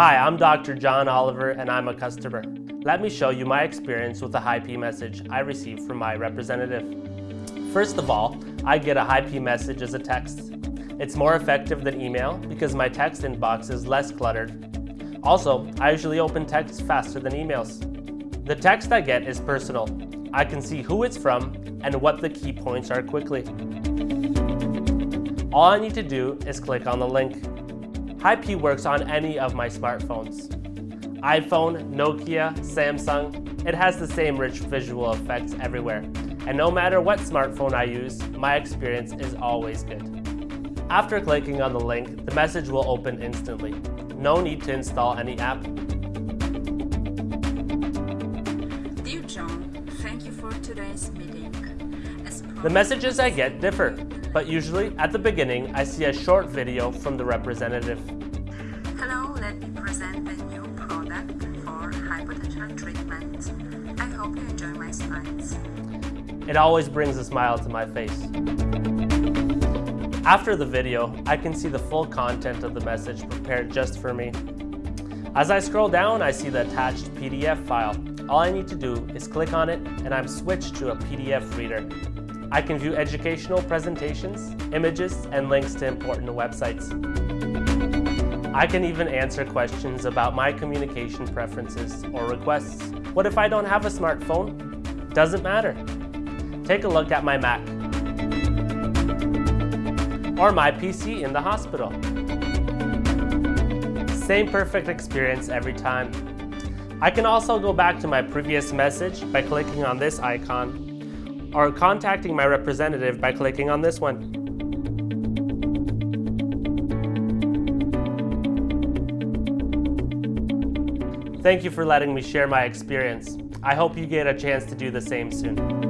Hi, I'm Dr. John Oliver and I'm a customer. Let me show you my experience with a HighP message I received from my representative. First of all, I get a HighP message as a text. It's more effective than email because my text inbox is less cluttered. Also, I usually open texts faster than emails. The text I get is personal. I can see who it's from and what the key points are quickly. All I need to do is click on the link. HighP works on any of my smartphones. iPhone, Nokia, Samsung, it has the same rich visual effects everywhere. And no matter what smartphone I use, my experience is always good. After clicking on the link, the message will open instantly. No need to install any app. Dear John, thank you for today's meeting. The messages I get differ, but usually at the beginning I see a short video from the representative. Hello, let me present the new product for hypertension treatment. I hope you enjoy my slides. It always brings a smile to my face. After the video, I can see the full content of the message prepared just for me. As I scroll down, I see the attached PDF file. All I need to do is click on it and I'm switched to a PDF reader. I can view educational presentations, images, and links to important websites. I can even answer questions about my communication preferences or requests. What if I don't have a smartphone? Doesn't matter. Take a look at my Mac or my PC in the hospital. Same perfect experience every time. I can also go back to my previous message by clicking on this icon or contacting my representative by clicking on this one. Thank you for letting me share my experience. I hope you get a chance to do the same soon.